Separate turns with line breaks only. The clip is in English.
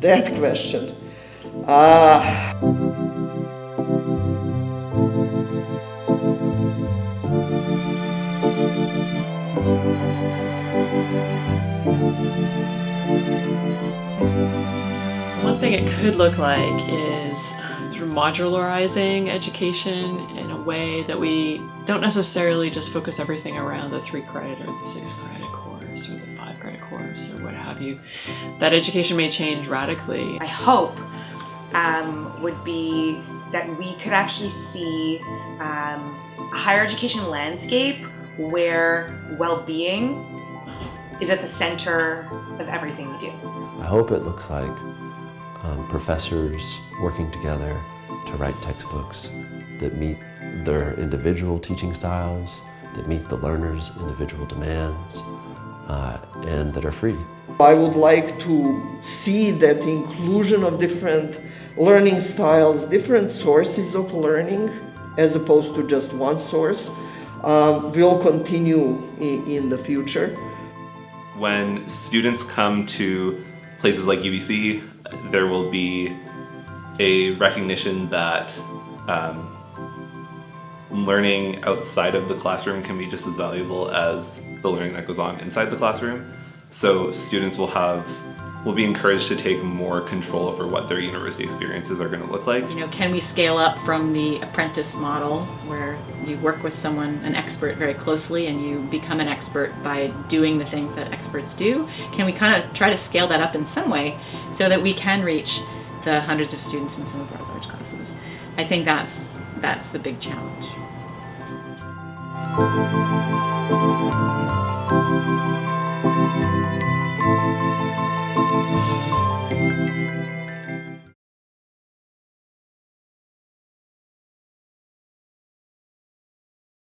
That question. Uh,
One thing it could look like is um, of modularizing education in a way that we don't necessarily just focus everything around the three credit or the six credit course or credit course or what have you. That education may change radically.
I hope um, would be that we could actually see um, a higher education landscape where well-being is at the center of everything we do.
I hope it looks like um, professors working together to write textbooks that meet their individual teaching styles, that meet the learner's individual demands, uh, and that are free.
I would like to see that inclusion of different learning styles, different sources of learning, as opposed to just one source, um, will continue in, in the future.
When students come to places like UBC, there will be a recognition that um, learning outside of the classroom can be just as valuable as the learning that goes on inside the classroom. So students will have will be encouraged to take more control over what their university experiences are going to look like.
You know, can we scale up from the apprentice model where you work with someone, an expert very closely and you become an expert by doing the things that experts do? Can we kind of try to scale that up in some way so that we can reach the hundreds of students in some of our large classes? I think that's, that's the big challenge.
Thank you.